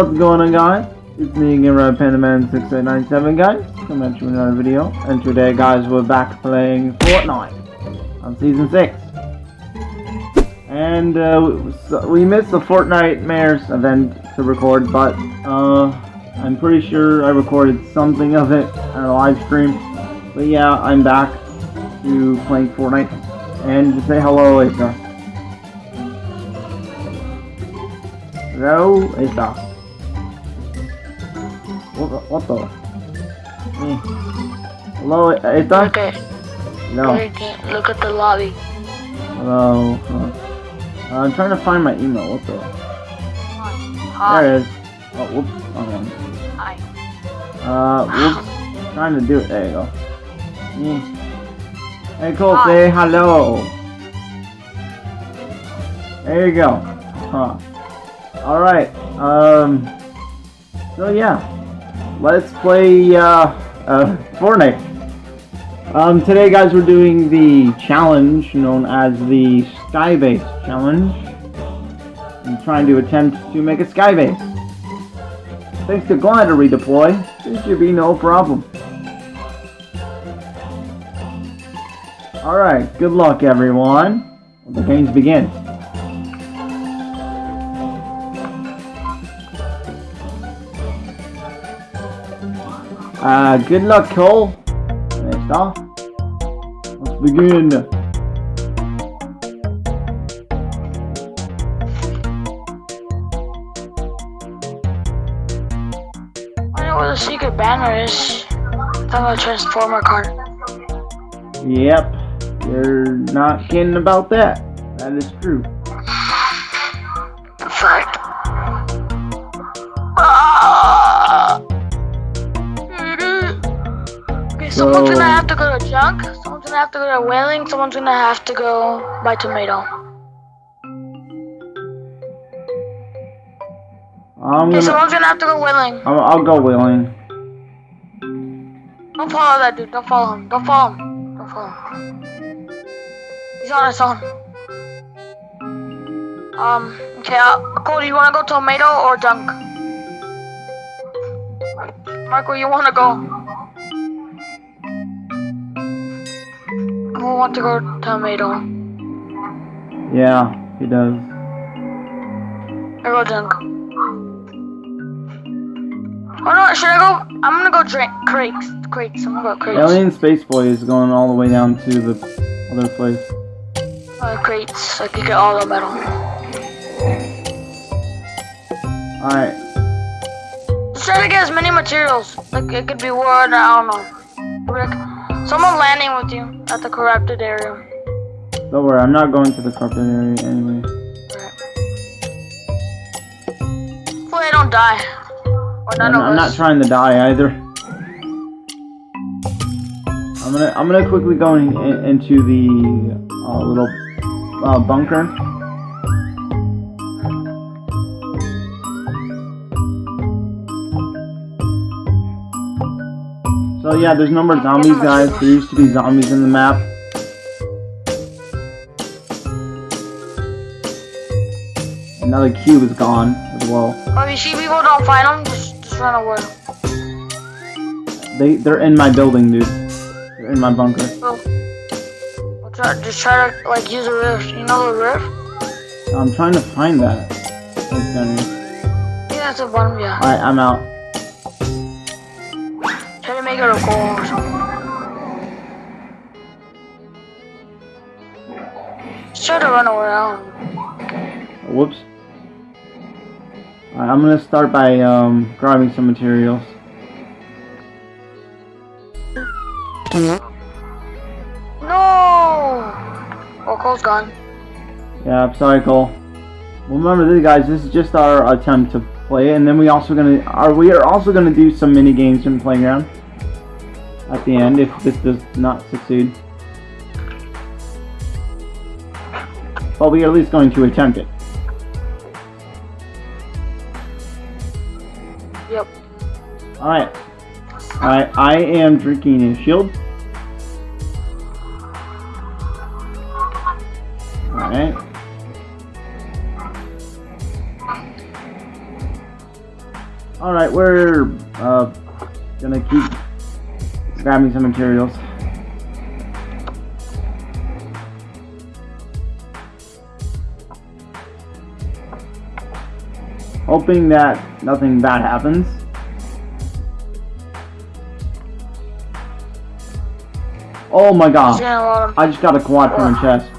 What's going on guys? It's me again, Red Panda Man 6897 guys, Come you with another video. And today guys, we're back playing Fortnite on Season 6. And uh, so we missed the Fortnitemares event to record, but uh, I'm pretty sure I recorded something of it on a live stream. But yeah, I'm back to playing Fortnite. And to say hello, Asa. Hello, Asa. What, what the? Hello, Look Asa? at, No. look at, the lobby. Hello. Uh, I'm trying to find my email. What the? Hi. There it is. Oh, whoops. Hi. Uh, whoops. Trying to do it. There you go. Mm. Hey, Cole, Hi. say hello. There you go. Huh. Alright. Um. So, yeah. Let's play, uh, uh, Fortnite. Um, today, guys, we're doing the challenge known as the Skybase Challenge. I'm trying to attempt to make a skybase. Thanks to glider redeploy, this should be no problem. Alright, good luck everyone. The games begin. Uh, good luck, Cole. Next off. Let's begin. I know where the secret banner is. I'm a transformer card. Yep, you're not kidding about that. That is true. Someone's gonna have to go to junk. Someone's gonna have to go to Wailing. Someone's gonna have to go buy tomato. I'm Okay, gonna. someone's gonna have to go Wailing. I'll, I'll go Wailing. Don't follow that dude. Don't follow him. Don't follow him. Don't follow him. He's on his own. Um. Okay. Uh, do you wanna go tomato or junk? Marco, you wanna go? Who want to go to tomato? Yeah, he does. I go junk. Oh no, should I go? I'm gonna go drink crates. Crates. I'm gonna go crates. Alien Space Boy is going all the way down to the other place. Uh, crates. I can get all the metal. Alright, Let's try to get as many materials. Like it could be wood, I don't know. Someone landing with you at the corrupted area. don't worry, I'm not going to the corrupted area anyway. Hopefully I don't die. Or none I'm, of I'm not trying to die either. I'm gonna I'm gonna quickly go in, in- into the uh, little uh, bunker. So yeah, there's no more zombies, guys. There used to be zombies in the map. Another cube is gone as well. Oh, you see people don't find them, just, just run away. They they're in my building, dude. They're in my bunker. Oh. We'll try, just try to like use a rift. You know the rift? I'm trying to find that. That's down here. Yeah, that's a one. Yeah. Alright, I'm out. To run around. Whoops. Alright, I'm gonna start by um, grabbing some materials. No! Oh, Cole's gone. Yeah, I'm sorry, Cole. Well, remember this, guys. This is just our attempt to play it, and then we also gonna are we are also gonna do some mini games in the playground at the end if this does not succeed. But we are at least going to attempt it. Yep. Alright. Alright, I am drinking a shield. Alright. Alright, we're uh, gonna keep grabbing some materials. Hoping that nothing bad happens. Oh my god. He's gonna let him. I just got a quad from a chest.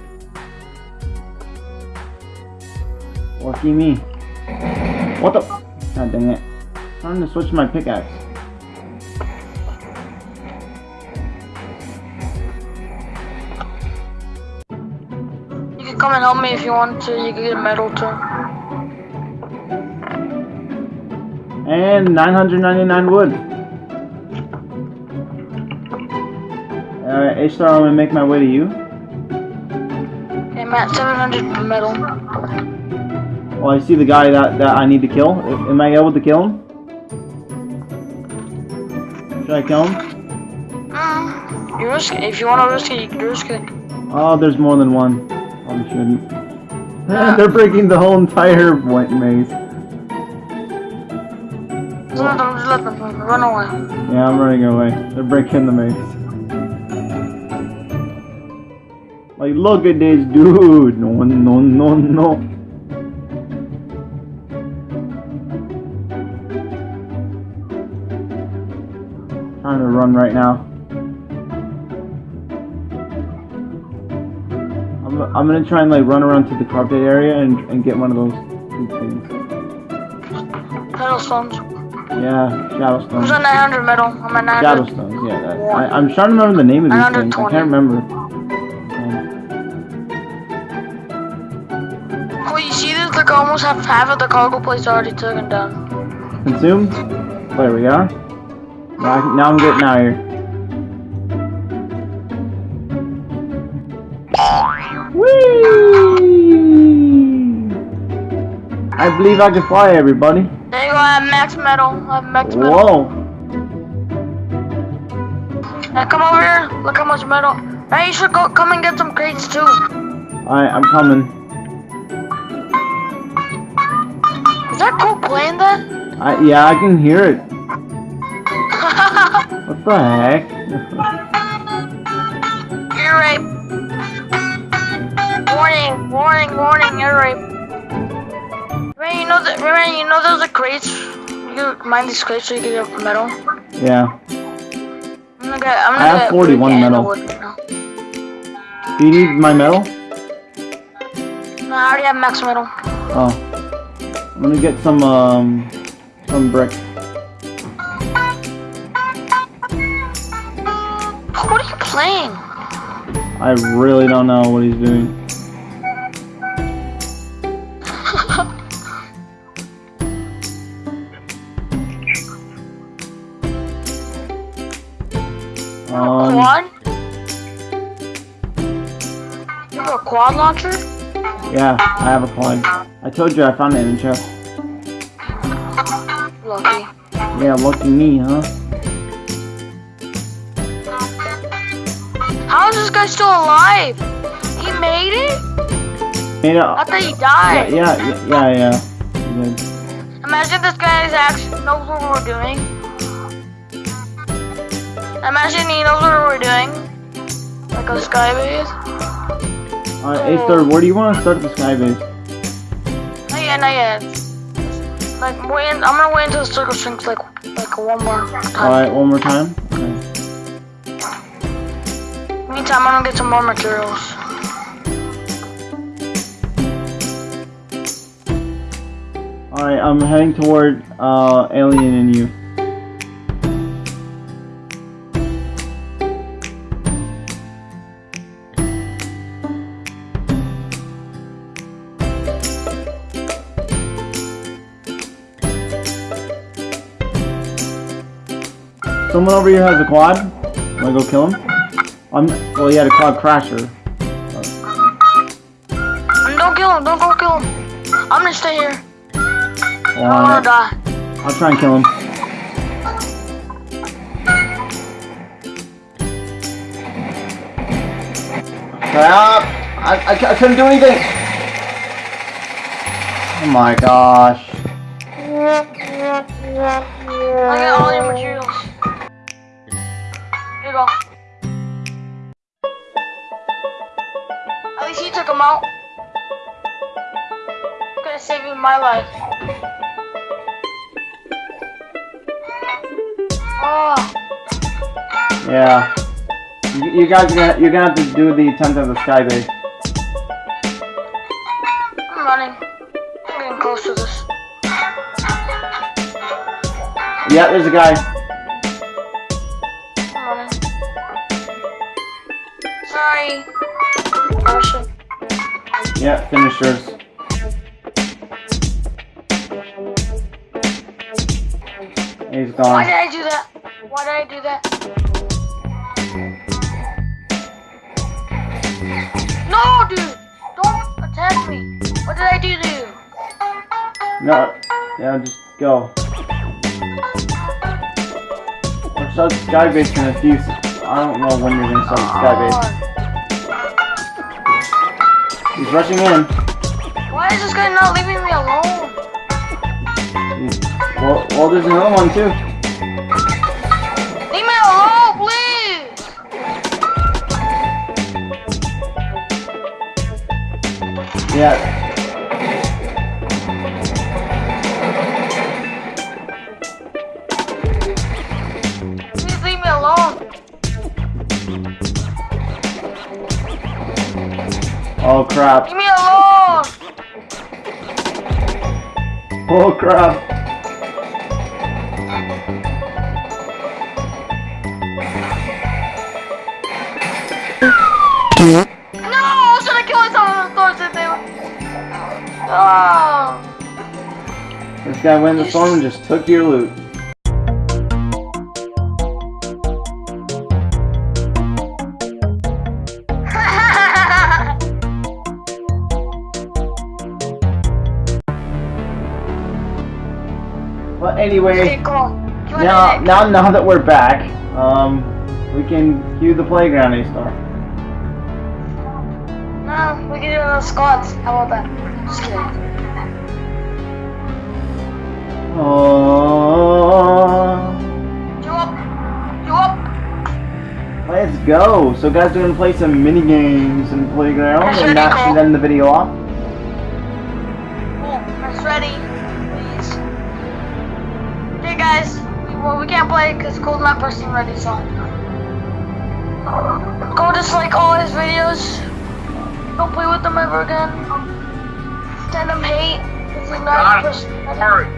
Lucky me. What the? God dang it. I'm trying to switch my pickaxe. You come and help me if you want to. You can get a medal too. And 999 wood. Alright, A-Star, I'm gonna make my way to you. Okay, I'm at 700 per medal. Well, I see the guy that, that I need to kill. Am I able to kill him? Should I kill him? Mm, you risk it. If you want to risk it, you can risk it. Oh, there's more than one. Shouldn't. Ah. They're breaking the whole entire white maze. Just let them, just let them run away. Yeah, I'm running away. They're breaking the maze. Like, look at this dude. No, no, no, no. Trying to run right now. I'm, gonna try and like run around to the carpet area and, and get one of those things. Pedalstones. Yeah, shadow stones. Who's at 900 medal? I'm at 900. Shadow stones, yeah. That, I, I'm trying to remember the name of these things. I can't remember. Um, Cool, you see this? Like almost half, half of the cargo plates already taken down. consumed. There we are. Now, I, now I'm getting out of here. I believe I can fly, everybody. There you go, I have max metal. I have max metal. Whoa! Now come over here. Look how much metal. Hey, you should go come and get some crates too. Alright, I'm coming. Is that cool playing that? I, yeah, I can hear it. What the heck? ear rape. Warning, warning, warning, rape. Ray, you know that Ray, you know those are crates. You can mine these crates so you can get metal. yeah. I'm gonna get. I'm gonna I have get 41 metal. now. Do you need my metal? No, I already have max metal. Oh. I'm gonna get some, um, some brick. What are you playing? I really don't know what he's doing. Quad launcher? yeah, I have a quad. I told you I found it in the chest. Lucky. Yeah, lucky me, huh? How is this guy still alive? He made it? Made it. I thought he died. yeah, yeah, yeah. yeah. Did. Imagine this guy is actually knows what we're doing. Imagine he knows what we're doing. Like a sky base. Alright, A-Star, where do you want to start the sky base? Not yet, not yet. Like wait, I'm gonna wait until the circle shrinks like like one more time. Alright, one more time. Okay. Meantime, I'm gonna get some more materials. Alright, I'm heading toward uh, Alien and you. Someone over here has a quad. Wanna go kill him? I'm. Well, he had a quad crasher. And don't kill him, don't go kill him. I'm gonna stay here. I Well, don't wanna die. I'll try and kill him. Crap! I, I, I couldn't do anything! Oh my gosh. Look at all your materials. My life. Oh, Yeah. You, you guys, are gonna, you're gonna have to do the attempt of the sky base. I'm running. I'm getting close to this. Yeah, there's a guy. I'm running. Sorry. Shit. Yeah, finishers. He's Why did. I do that? Why did I do that? No, dude! Don't attack me! What did I do to you? No, yeah, just go. We'll start the sky base in a few. I don't know when you're gonna start the sky base. He's rushing in. Why is this guy not leaving me alone? Well, well, there's another one too. Yeah. Please leave me alone. Oh crap. Leave me alone! Oh crap. Oh! This guy went in the storm and just took your loot. But anyway. okay, cool. You want Now, now, now that we're back, um, we can cue the playground A star. No, we can do it on squads. How about that? Just kidding. Oh, You up? Let's go. So, guys, we're gonna play some mini games in playground, That's and should cool. end the video off. Cool. That's ready. Please. Okay, guys. We, well, we can't play because Cole's not personally ready, so. Go dislike all his videos. Don't play with them ever again. Send him hate. It's like not personally ready.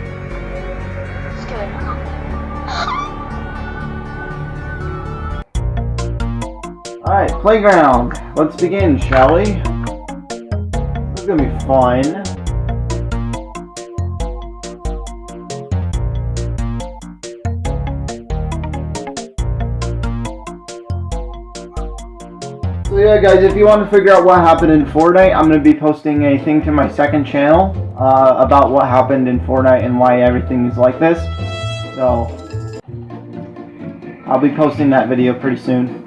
Just kidding. All right, playground. Let's begin, shall we? This is gonna be fun. Yeah, guys, if you want to figure out what happened in Fortnite, I'm going to be posting a thing to my second channel uh, about what happened in Fortnite and why everything is like this. So I'll be posting that video pretty soon.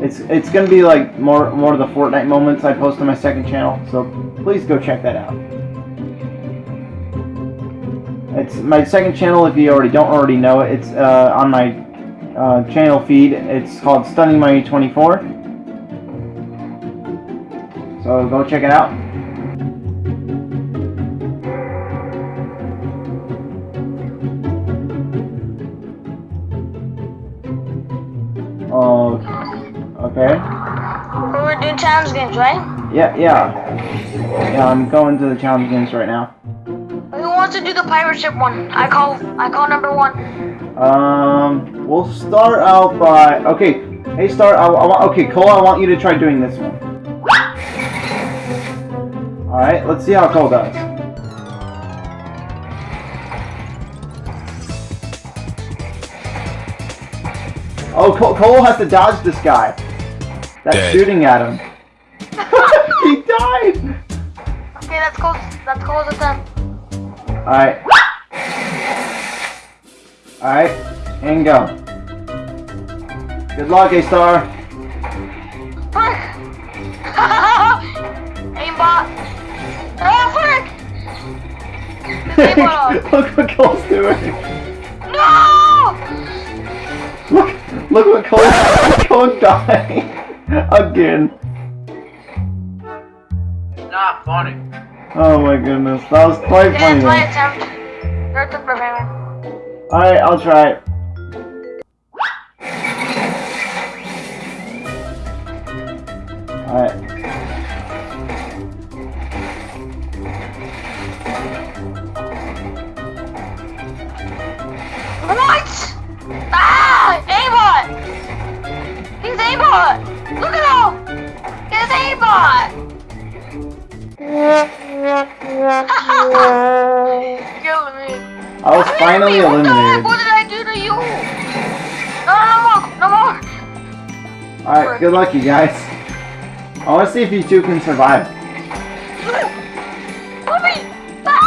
It's it's gonna be like more more of the Fortnite moments I post on my second channel, so please go check that out. It's my second channel. If you already don't already know it, it's uh, on my uh, channel feed. It's called Stunning Money 24. So go check it out. Oh, okay. We're doing challenge games, right? Yeah, yeah. Yeah, I'm going to the challenge games right now. Who wants to do the pirate ship one? I call I call number one. Um, we'll start out by okay. Hey, start. I, I want okay, Cole. I want you to try doing this one. All right, let's see how Cole does. Oh, Cole, Cole has to dodge this guy. That's Dead. shooting at him. he died. Okay, that's close. That's Cole's attempt. Alright. Alright, and go. Good luck, A-Star. Look what Cole's doing. No! Look, look what Cole, Cole dying again. It's not funny. Oh my goodness, that was quite Okay, funny. that's my attempt. Your attempt, Brandon. Alright, I'll try it. Look at aimbot! Killing me. I was finally What eliminated. What did I do to you? No, no, no more! No more! Alright, good luck you guys. I want to see if you two can survive. Ah!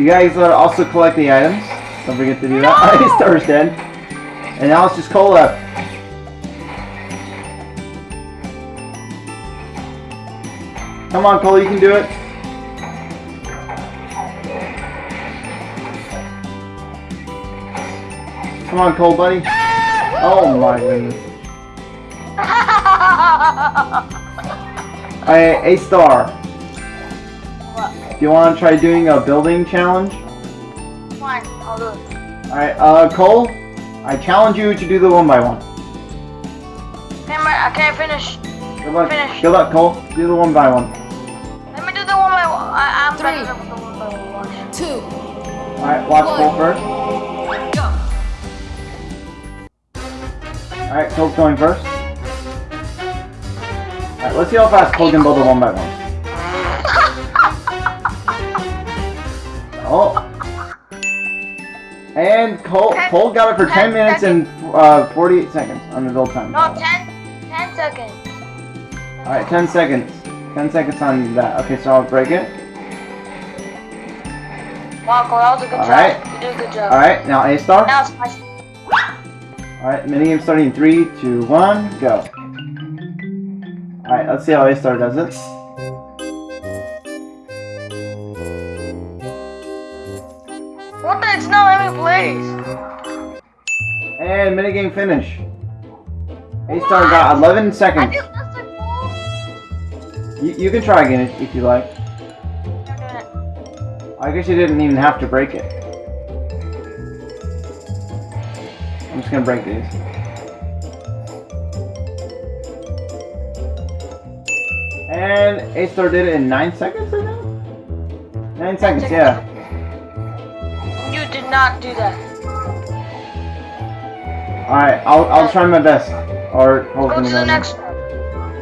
You guys uh, also collect the items. Don't forget to do that. No! Alright, Star's dead. And now it's just Cole. Come on, Cole, you can do it. Come on, Cole, buddy. Oh my goodness. Alright, A star. What? Do you want to try doing a building challenge? Fine, I'll do it. Alright, uh, Cole, I challenge you to do the one by one. Damn it, I can't finish. Good luck. Finish. Good luck, Cole. Do the one by one. Let me do the one by one. I, I'm Three. better with the one by one. two, Alright, watch One. Cole first. go. Alright, Cole's going first. Alright, let's see how fast Cole can build a one by one. Oh. And Cole, Ten- Cole got it for 10 ten minutes and uh, 48 seconds on the build time. No, 10, 10 seconds. Alright, 10 seconds. 10 seconds on that. Okay, so I'll break it. Wow, Cole, that was a good Alright. job. You did a good job. Alright, now A star. Now it's my Alright, minigame starting in 3, 2, 1, go. Alright, let's see how A star does it. Not letting me play. And minigame finish. A star got 11 seconds. just missed it, Cole. You, you can try again if, if you like. You're doing it. I guess you didn't even have to break it. I'm just gonna break these. And A star did it in 9 seconds, I think? 9 seconds, seconds. yeah. Not do that. Alright, I'll, I'll try my best. Or Go to the next one.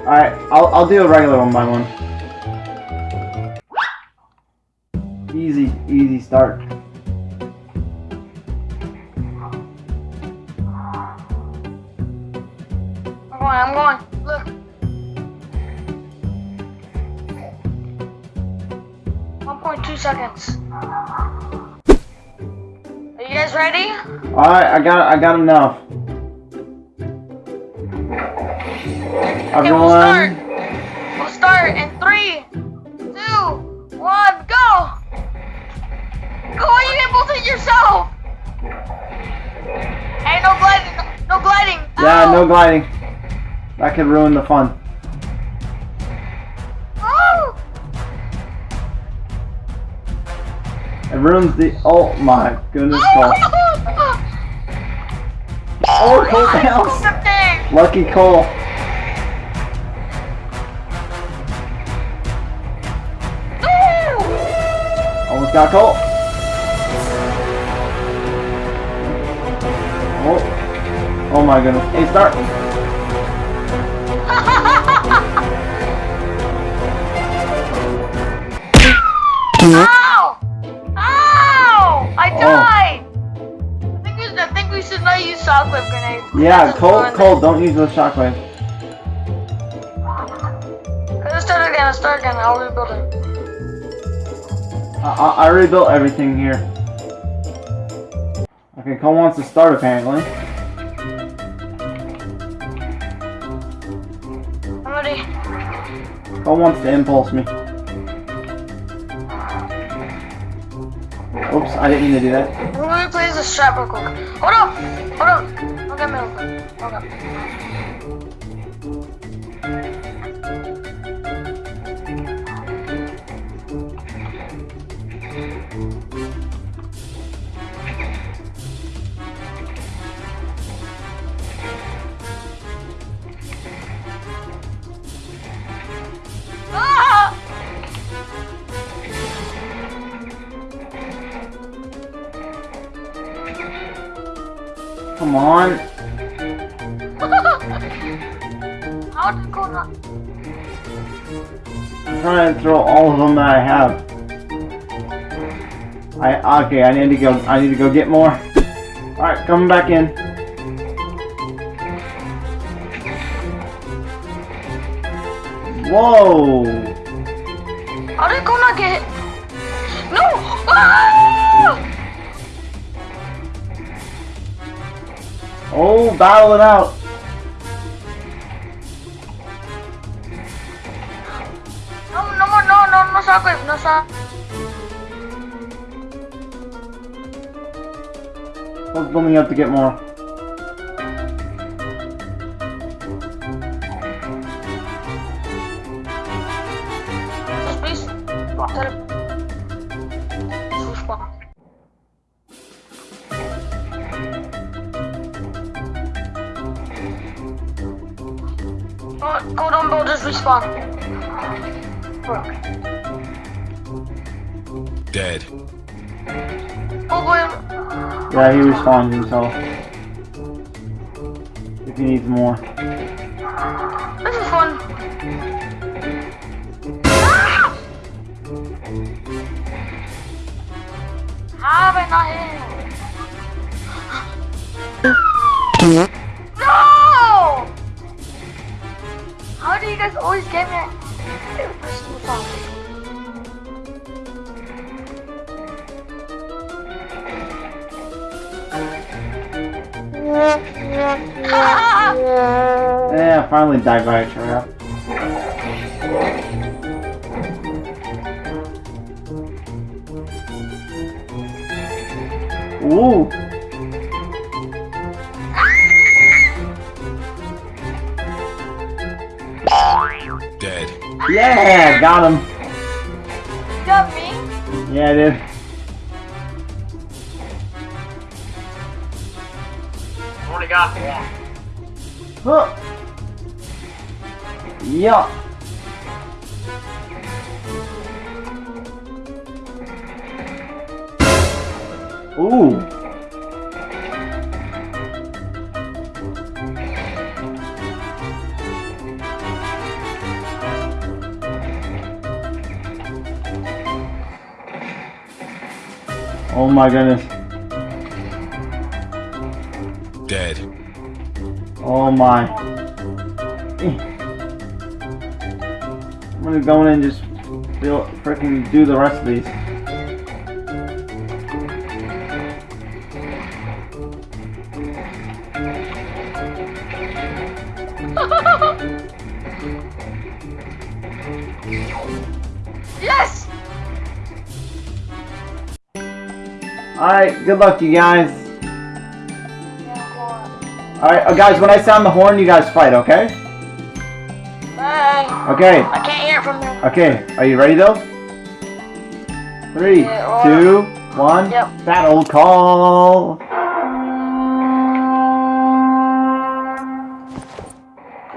Alright, I'll, I'll do a regular one by one. Easy, easy start. I'm going, I'm going. Look. One point two seconds. Guys ready? Alright, I got I got enough. Okay, we'll start. Everyone, We'll start in three, two, one, go! Go, you can both hit yourself! Hey, no gliding, no, no gliding! yeah, Ow! no gliding. That could ruin the fun. It ruins the. Oh my goodness, Cole. Oh, Cole bounced. the thing. Lucky Cole. Almost got Cole. Oh. Oh my goodness. Hey, start. Yeah, Cole, Cole, don't use those shockwaves. it. Let's start again, let's start again. I'll rebuild it. I, I, I rebuilt everything here. Okay, Cole wants to start apparently. I'm ready. Cole wants to impulse me. Oops, I didn't mean to do that. Let me play as the strap real quick. Hold up! Hold up! Look at me real quick. Okay. Okay. I need to go. I need to go get more. All right, coming back in. Whoa! How did it go not get? No! Ah! Oh, battle it out. No, no more, no, no, no shockwave, no shock. I was building up to get more. Yeah, he respawned himself. If he needs more. Yeah, finally died by a trap. Ooh! Dead. Yeah, got him. You got me? Yeah, I Yeah. Ooh. Oh my goodness. Dead. Oh my. I'm gonna go in and just feel freaking do the rest of these. Yes! Alright, good luck you guys. Yeah, go on. Alright, uh, guys, when I sound the horn, you guys fight, okay? Bye. Okay, I can't hear it from there. okay. Are you ready though? Three, Yeah, two, one. Yep. Battle call.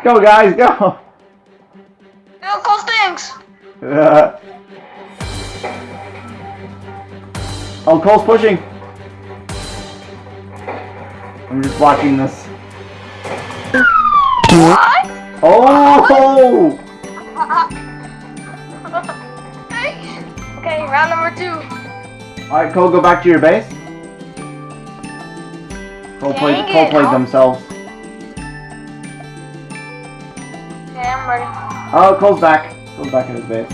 Go, guys, go. Yo, Cole stinks! Uh, oh, Cole's pushing. I'm just watching this. What? Oh! okay, round number two. Alright, Cole, go back to your base. Cole played, Cole played I'll- themselves. Okay, I'm ready. Oh, Cole's back. Cole's back at his base.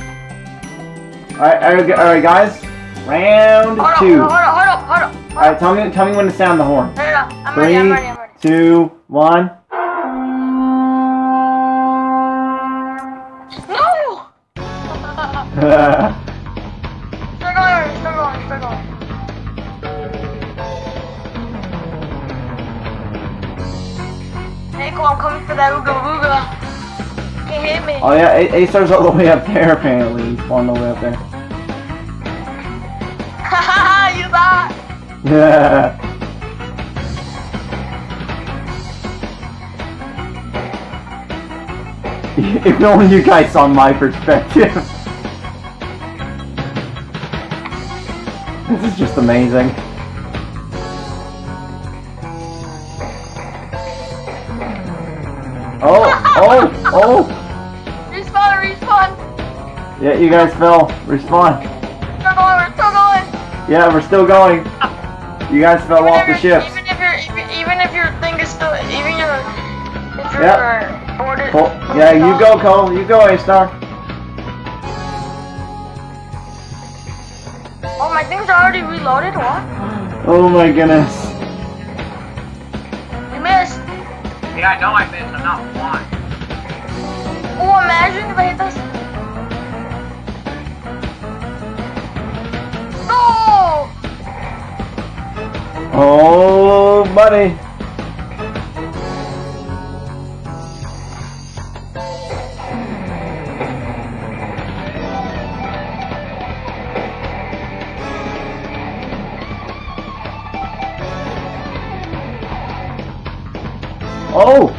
Alright, alright, guys. Round Hold two. hold up, hold up, hold up. Hold up. Alright, tell me, tell me when to sound the horn. No, no, no. I'm ready, I'm ready, I'm ready. two, one. No! that Ooga Booga. Can't hit me. Oh yeah, A- A-Star's all the way up there apparently. He's all the way up there. Haha, you thought. Yeah. If only you guys saw my perspective. this is just amazing. Yeah, you guys fell. Respawn. Still going, we're still going. Yeah, we're still going. You guys fell Even off the ship. Even if your even, even if your thing is still even your if your Yep. Uh, board is Cole, yeah, you go, Cole. You go, A-Star. Oh, my things are already reloaded. What? Oh my goodness. You missed. Yeah, I know I missed. I'm not one. Oh, imagine if I hit this. Oh, buddy. Oh!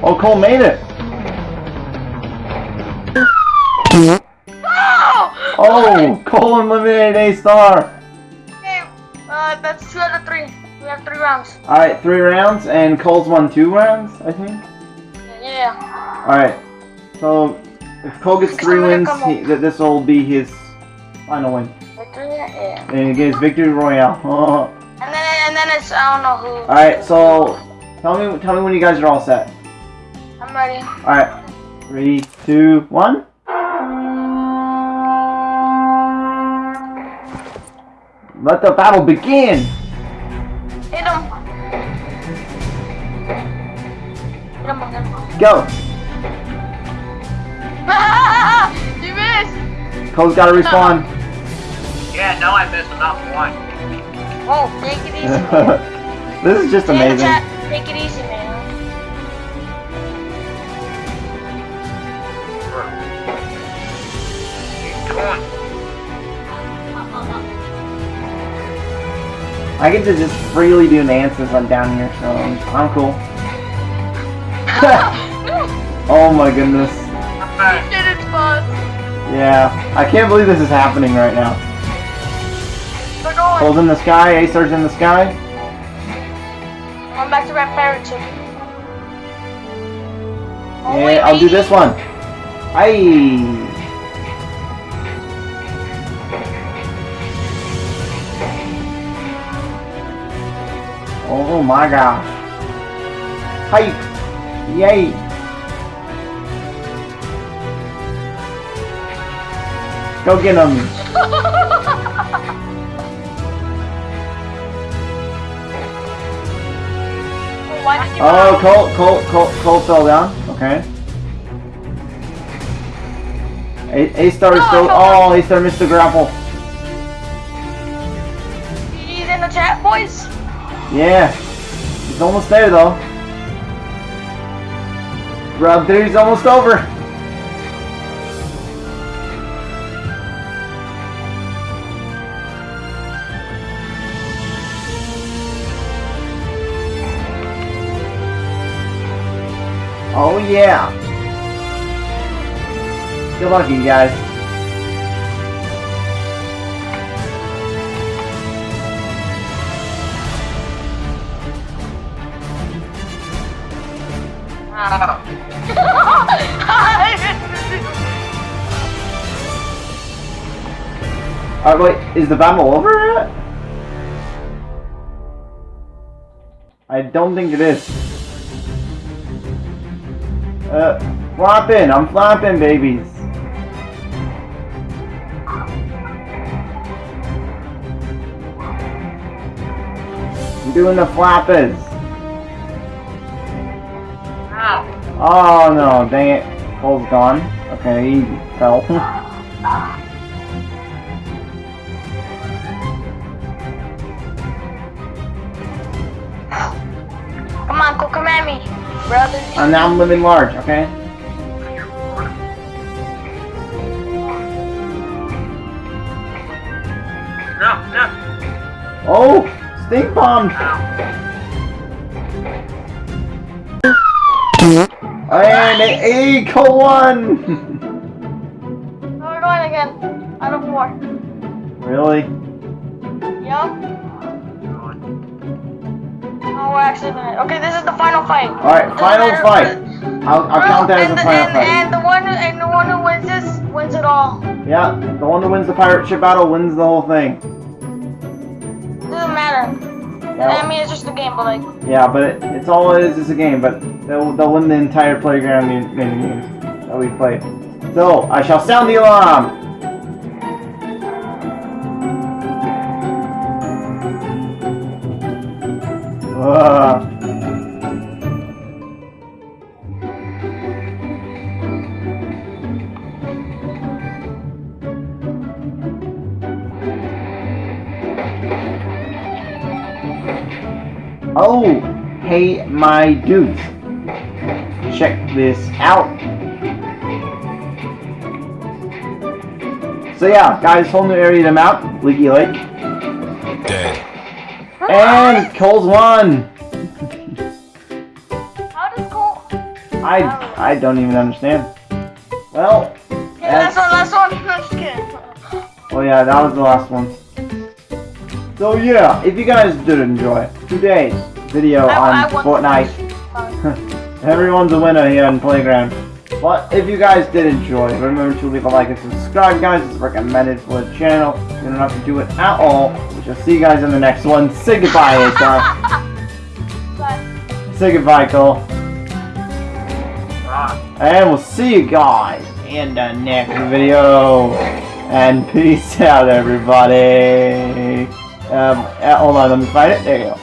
Oh, Cole made it! No! Oh! Cole eliminated A rounds. Alright, three rounds, and Cole's won two rounds, I think? Yeah. Alright, so if Cole gets three wins, he, th- this will be his final win. Victory. Yeah. And he gets victory royale. Oh. And then and then it's I don't know who. Alright, so tell me tell me when you guys are all set. I'm ready. Alright. Three, two, one. Let the battle begin! Hit him. Hit him again. Go! Ah, ah, ah, you missed. Cole's gotta respawn. Yeah, no, I missed. I'm not one. Oh, take it easy. this is just Say in the amazing. Take it easy, man. I get to just freely do dances on down here, so I'm cool. oh my goodness. Okay. Did it, boss. Yeah, I can't believe this is happening right now. We're going. Cole's in the sky, Acer's in the sky. I'm back to Red Parrot too. Oh, Yeah, I'll do this one. Aye. Oh my gosh. Hi. Yay. Go get him. Oh, why did you Oh, Cole, Cole, Cole, Cole fell down. Okay. A, A star is No, still. Oh, A star missed the grapple. He's in the chat, boys. Yeah. Almost there though. Round three's almost over. Oh yeah. Good luck, you guys. Alright, wait, is the battle over yet? I don't think it is. Uh, flopping, I'm flopping, babies. I'm doing the flappers. Ow. Oh no, dang it. Cole's gone. Okay, he fell. brother. And now I'm living large, okay? No, no. Oh! Stink bomb! And a Cole won! No, we're going again. Out of four. really? Yup. We're actually gonna. Okay, this is the final fight. Alright, Doesn't final matter- fight. I'll, I'll count that as the, final and, fight. and the one who, and the one who wins this wins it all. Yeah, the one who wins the pirate ship battle wins the whole thing. Doesn't matter. Yeah. I mean, it's just a game, but like, Yeah, but it, it's all it is is a game, but they'll, they'll win the entire playground mini games that we played. So, I shall sound the alarm! Oh, hey, my dudes. Check this out. So yeah, guys, whole new area to map, Leaky Lake. And Cole's won! how does Cole? I I don't even understand. Well, Yeah, that's, one, last one. I'm just kidding. oh yeah, that was the last one. So yeah, if you guys did enjoy today's video I- on I. Fortnite, everyone's a winner here in Playground. But if you guys did enjoy, remember to leave a like and subscribe, guys. It's recommended for the channel. You don't have to do it at all. We shall see you guys in the next one. Say goodbye, HR. Say goodbye, Cole. Ah. And we'll see you guys in the next video. And peace out, everybody. Um, uh, hold on, let me find it. There you go.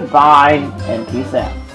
Goodbye, and peace out.